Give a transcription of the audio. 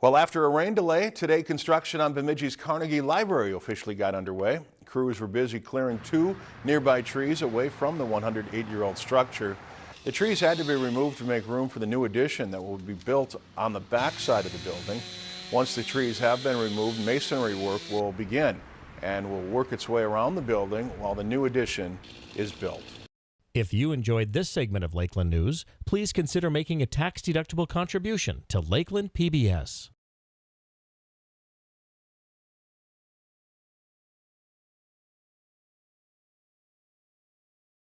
Well, after a rain delay, today construction on Bemidji's Carnegie Library officially got underway. Crews were busy clearing two nearby trees away from the 108-year-old structure. The trees had to be removed to make room for the new addition that will be built on the back side of the building. Once the trees have been removed, masonry work will begin and will work its way around the building while the new addition is built. If you enjoyed this segment of Lakeland News, please consider making a tax-deductible contribution to Lakeland PBS.